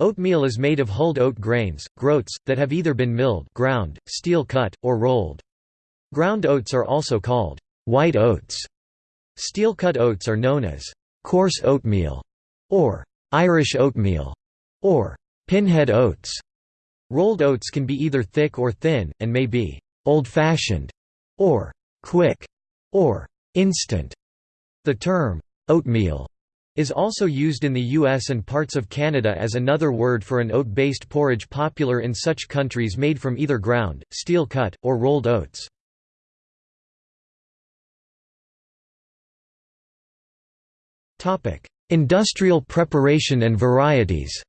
Oatmeal is made of hulled oat grains, groats, that have either been milled ground, steel cut, or rolled. Ground oats are also called white oats. Steel cut oats are known as coarse oatmeal, or Irish oatmeal, or pinhead oats. Rolled oats can be either thick or thin, and may be old-fashioned, or quick, or instant. The term oatmeal is also used in the US and parts of Canada as another word for an oat-based porridge popular in such countries made from either ground, steel cut, or rolled oats. Industrial preparation and varieties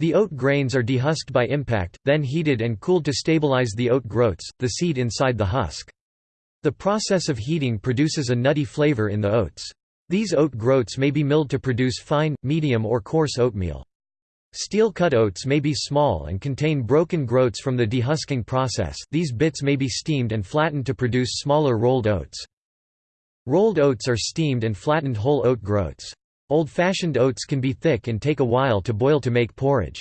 The oat grains are dehusked by impact, then heated and cooled to stabilize the oat groats, the seed inside the husk. The process of heating produces a nutty flavor in the oats. These oat groats may be milled to produce fine, medium or coarse oatmeal. Steel-cut oats may be small and contain broken groats from the dehusking process these bits may be steamed and flattened to produce smaller rolled oats. Rolled oats are steamed and flattened whole oat groats. Old-fashioned oats can be thick and take a while to boil to make porridge.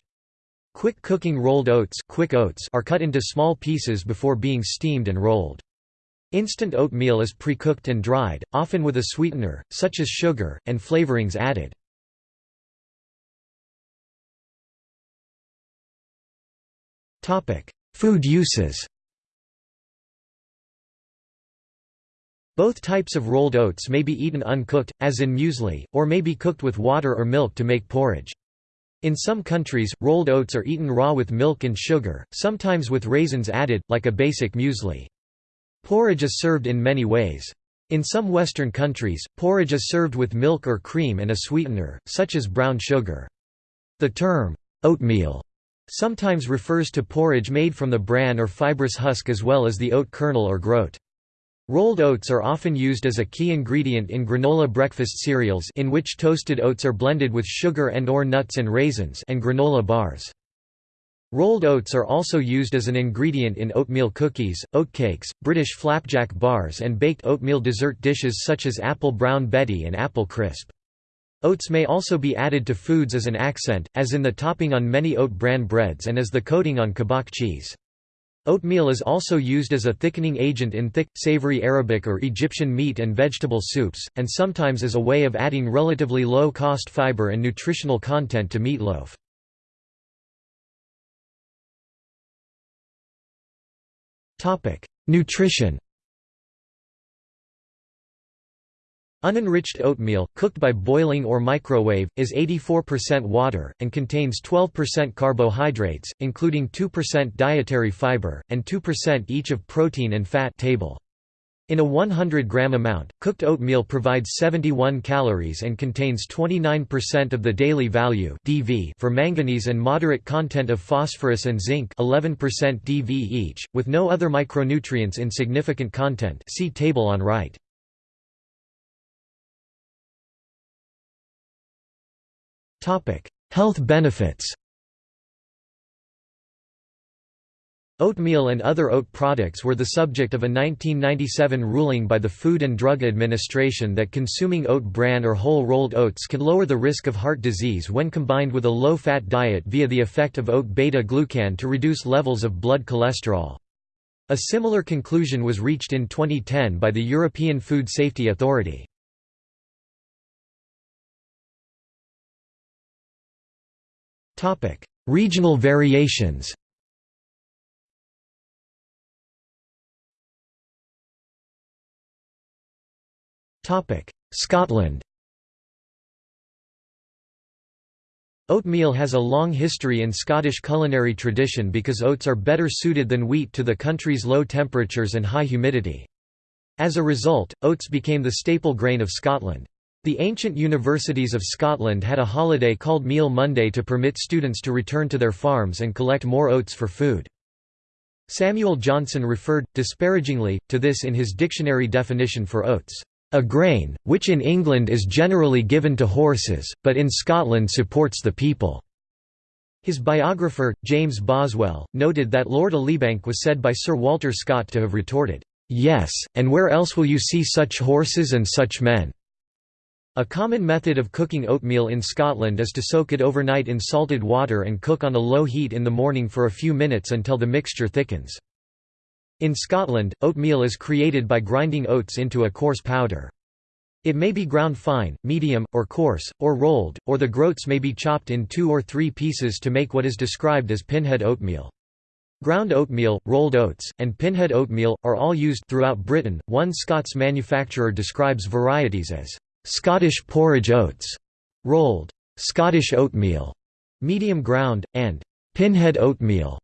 Quick cooking rolled oats, quick oats are cut into small pieces before being steamed and rolled. Instant oatmeal is pre-cooked and dried, often with a sweetener, such as sugar, and flavorings added. Food uses Both types of rolled oats may be eaten uncooked, as in muesli, or may be cooked with water or milk to make porridge. In some countries, rolled oats are eaten raw with milk and sugar, sometimes with raisins added, like a basic muesli. Porridge is served in many ways. In some Western countries, porridge is served with milk or cream and a sweetener, such as brown sugar. The term, oatmeal, sometimes refers to porridge made from the bran or fibrous husk as well as the oat kernel or groat. Rolled oats are often used as a key ingredient in granola breakfast cereals in which toasted oats are blended with sugar and or nuts and raisins and granola bars. Rolled oats are also used as an ingredient in oatmeal cookies, oatcakes, British flapjack bars and baked oatmeal dessert dishes such as apple brown betty and apple crisp. Oats may also be added to foods as an accent, as in the topping on many oat bran breads and as the coating on Caboc cheese. Oatmeal is also used as a thickening agent in thick, savory Arabic or Egyptian meat and vegetable soups, and sometimes as a way of adding relatively low-cost fiber and nutritional content to meatloaf. Nutrition Unenriched oatmeal, cooked by boiling or microwave, is 84% water, and contains 12% carbohydrates, including 2% dietary fiber, and 2% each of protein and fat table. In a 100 gram amount, cooked oatmeal provides 71 calories and contains 29% of the daily value (DV) for manganese and moderate content of phosphorus and zinc, 11% DV each, with no other micronutrients in significant content. See table on right. Topic: Health benefits. Oatmeal and other oat products were the subject of a 1997 ruling by the Food and Drug Administration that consuming oat bran or whole rolled oats can lower the risk of heart disease when combined with a low-fat diet via the effect of oat beta-glucan to reduce levels of blood cholesterol. A similar conclusion was reached in 2010 by the European Food Safety Authority. Regional variations Scotland Oatmeal has a long history in Scottish culinary tradition because oats are better suited than wheat to the country's low temperatures and high humidity. As a result, oats became the staple grain of Scotland. The ancient universities of Scotland had a holiday called Meal Monday to permit students to return to their farms and collect more oats for food. Samuel Johnson referred, disparagingly, to this in his dictionary definition for oats. A grain, which in England is generally given to horses, but in Scotland supports the people." His biographer, James Boswell, noted that Lord Elibank was said by Sir Walter Scott to have retorted, "'Yes, and where else will you see such horses and such men?' A common method of cooking oatmeal in Scotland is to soak it overnight in salted water and cook on a low heat in the morning for a few minutes until the mixture thickens. In Scotland, oatmeal is created by grinding oats into a coarse powder. It may be ground fine, medium, or coarse, or rolled, or the groats may be chopped in two or three pieces to make what is described as pinhead oatmeal. Ground oatmeal, rolled oats, and pinhead oatmeal, are all used throughout Britain. One Scots manufacturer describes varieties as Scottish porridge oats, rolled Scottish oatmeal, medium ground, and pinhead oatmeal.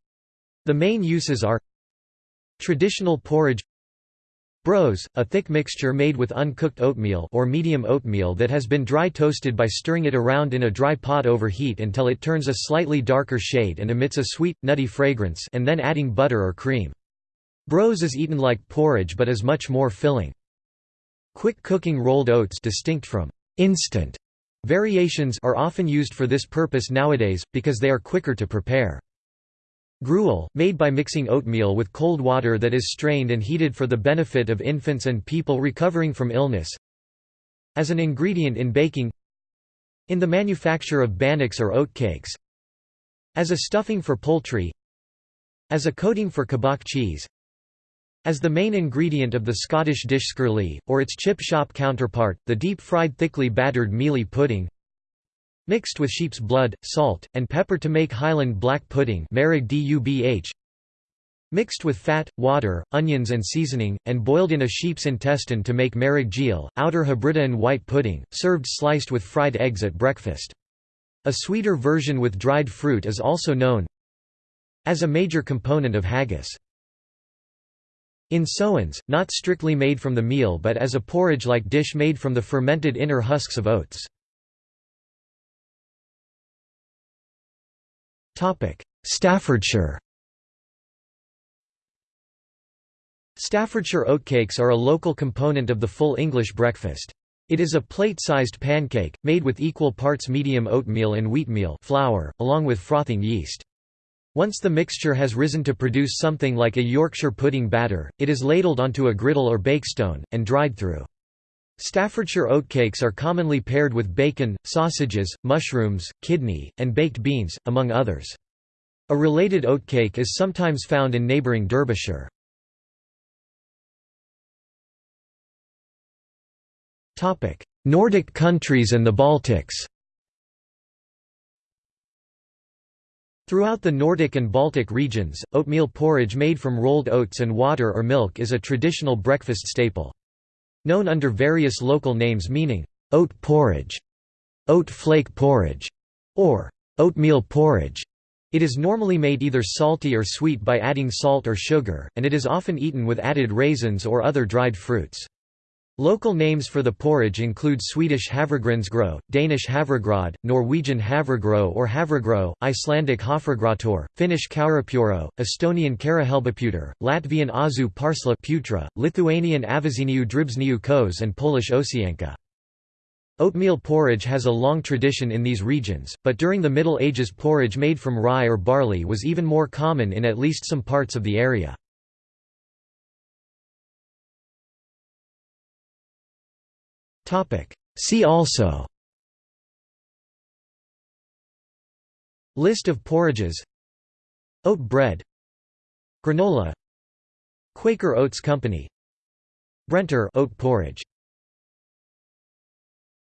The main uses are traditional porridge Brose, a thick mixture made with uncooked oatmeal or medium oatmeal that has been dry toasted by stirring it around in a dry pot over heat until it turns a slightly darker shade and emits a sweet, nutty fragrance and then adding butter or cream. Brose is eaten like porridge but is much more filling. Quick cooking rolled oats distinct from instant variations are often used for this purpose nowadays, because they are quicker to prepare. Gruel, made by mixing oatmeal with cold water that is strained and heated for the benefit of infants and people recovering from illness. As an ingredient in baking In the manufacture of bannocks or oatcakes As a stuffing for poultry As a coating for Caboc cheese. As the main ingredient of the Scottish dish skirlie, or its chip shop counterpart, the deep-fried thickly battered mealie pudding Mixed with sheep's blood, salt, and pepper to make Highland black pudding Mixed with fat, water, onions and seasoning, and boiled in a sheep's intestine to make marag gheal, outer Hebridean white pudding, served sliced with fried eggs at breakfast. A sweeter version with dried fruit is also known as a major component of haggis. In sowens, not strictly made from the meal but as a porridge-like dish made from the fermented inner husks of oats. Staffordshire Staffordshire oatcakes are a local component of the full English breakfast. It is a plate-sized pancake, made with equal parts medium oatmeal and wheatmeal flour, along with frothing yeast. Once the mixture has risen to produce something like a Yorkshire pudding batter, it is ladled onto a griddle or bakestone, and dried through. Staffordshire oatcakes are commonly paired with bacon, sausages, mushrooms, kidney, and baked beans, among others. A related oatcake is sometimes found in neighbouring Derbyshire. Nordic countries and the Baltics Throughout the Nordic and Baltic regions, oatmeal porridge made from rolled oats and water or milk is a traditional breakfast staple. Known under various local names meaning, oat porridge, oat flake porridge, or oatmeal porridge. It is normally made either salty or sweet by adding salt or sugar, and it is often eaten with added raisins or other dried fruits. Local names for the porridge include Swedish havregrynsgrøt, Danish havregrød, Norwegian havregrøt or havregro, Icelandic hafragrautur, Finnish kaurapuro, Estonian karahelbaputer, Latvian azu parsla putra, Lithuanian aviziniu dribsniu kos and Polish owsianka. Oatmeal porridge has a long tradition in these regions, but during the Middle Ages porridge made from rye or barley was even more common in at least some parts of the area. See also. List of porridges. Oat bread. Granola. Quaker Oats Company. Brenter oat porridge